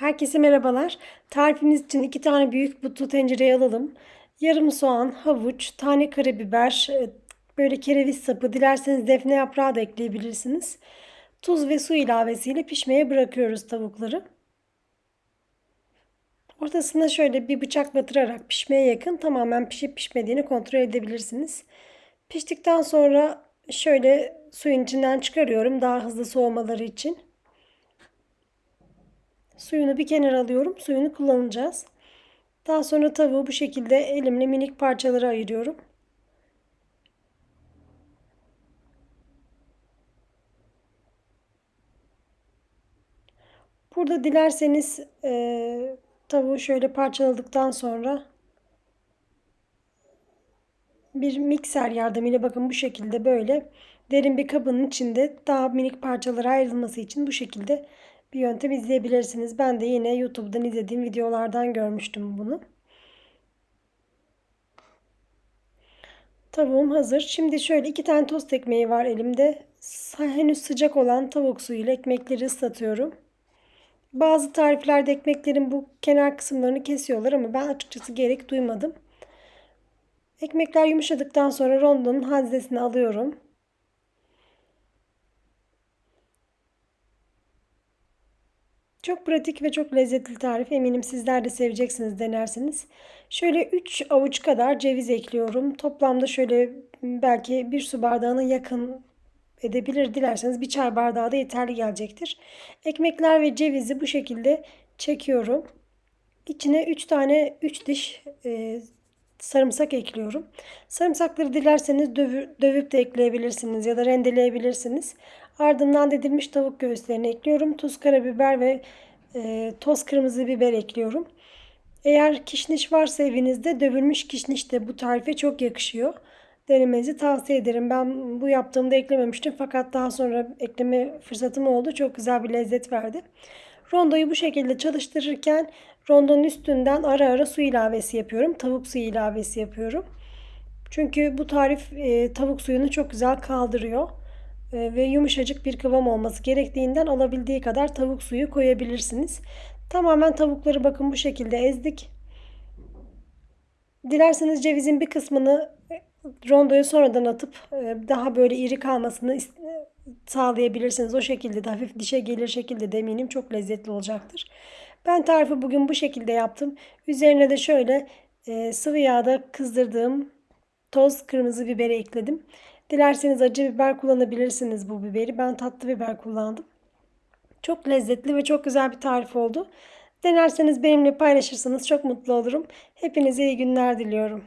Herkese merhabalar. Tarifimiz için iki tane büyük butlu tencereye alalım. Yarım soğan, havuç, tane karabiber, e, böyle kereviz sapı, dilerseniz defne yaprağı da ekleyebilirsiniz. Tuz ve su ilavesiyle pişmeye bırakıyoruz tavukları. Ortasına şöyle bir bıçak batırarak pişmeye yakın tamamen pişip pişmediğini kontrol edebilirsiniz. Piştikten sonra şöyle suyun içinden çıkarıyorum daha hızlı soğumaları için. Suyunu bir kenara alıyorum. Suyunu kullanacağız. Daha sonra tavuğu bu şekilde elimle minik parçalara ayırıyorum. Burada dilerseniz e, tavuğu şöyle parçaladıktan sonra bir mikser yardımıyla bakın bu şekilde böyle derin bir kabın içinde daha minik parçalara ayrılması için bu şekilde bir yöntem izleyebilirsiniz. Ben de yine YouTube'dan izlediğim videolardan görmüştüm bunu. Tavuğum hazır. Şimdi şöyle iki tane tost ekmeği var elimde. Henüz sıcak olan tavuk suyuyla ekmekleri ıslatıyorum. Bazı tariflerde ekmeklerin bu kenar kısımlarını kesiyorlar ama ben açıkçası gerek duymadım. Ekmekler yumuşadıktan sonra rondonun haznesini alıyorum. Çok pratik ve çok lezzetli tarif. Eminim sizler de seveceksiniz denerseniz. Şöyle 3 avuç kadar ceviz ekliyorum. Toplamda şöyle belki bir su bardağına yakın edebilir dilerseniz bir çay bardağı da yeterli gelecektir. Ekmekler ve cevizi bu şekilde çekiyorum. İçine 3 tane 3 diş e, sarımsak ekliyorum. Sarımsakları dilerseniz dövü, dövüp de ekleyebilirsiniz ya da rendeleyebilirsiniz. Ardından dedilmiş tavuk göğüslerini ekliyorum. Tuz, karabiber ve e, toz kırmızı biber ekliyorum. Eğer kişniş varsa evinizde dövülmüş kişniş de bu tarife çok yakışıyor. Denemenizi tavsiye ederim. Ben bu yaptığımda eklememiştim fakat daha sonra ekleme fırsatım oldu. Çok güzel bir lezzet verdi. Rondoyu bu şekilde çalıştırırken rondonun üstünden ara ara su ilavesi yapıyorum. Tavuk suyu ilavesi yapıyorum. Çünkü bu tarif e, tavuk suyunu çok güzel kaldırıyor. E, ve yumuşacık bir kıvam olması gerektiğinden alabildiği kadar tavuk suyu koyabilirsiniz. Tamamen tavukları bakın bu şekilde ezdik. Dilerseniz cevizin bir kısmını e, rondoya sonradan atıp e, daha böyle iri kalmasını sağlayabilirsiniz. O şekilde de hafif dişe gelir şekilde de eminim çok lezzetli olacaktır. Ben tarifi bugün bu şekilde yaptım. Üzerine de şöyle sıvı yağda kızdırdığım toz kırmızı biberi ekledim. Dilerseniz acı biber kullanabilirsiniz bu biberi. Ben tatlı biber kullandım. Çok lezzetli ve çok güzel bir tarif oldu. Denerseniz benimle paylaşırsanız çok mutlu olurum. Hepinize iyi günler diliyorum.